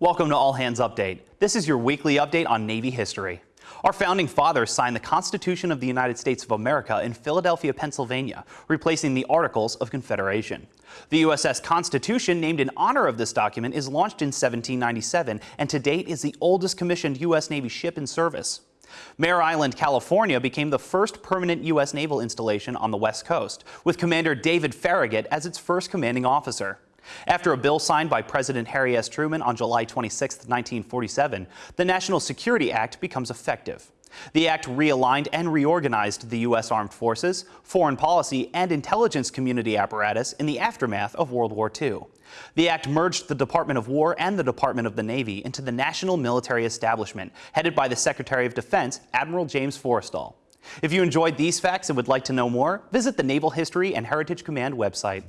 Welcome to All Hands Update. This is your weekly update on Navy history. Our founding fathers signed the Constitution of the United States of America in Philadelphia, Pennsylvania, replacing the Articles of Confederation. The USS Constitution, named in honor of this document, is launched in 1797 and to date is the oldest commissioned U.S. Navy ship in service. Mare Island, California became the first permanent U.S. naval installation on the West Coast, with Commander David Farragut as its first commanding officer. After a bill signed by President Harry S. Truman on July 26, 1947, the National Security Act becomes effective. The act realigned and reorganized the U.S. Armed Forces, foreign policy, and intelligence community apparatus in the aftermath of World War II. The act merged the Department of War and the Department of the Navy into the National Military Establishment, headed by the Secretary of Defense, Admiral James Forrestal. If you enjoyed these facts and would like to know more, visit the Naval History and Heritage Command website.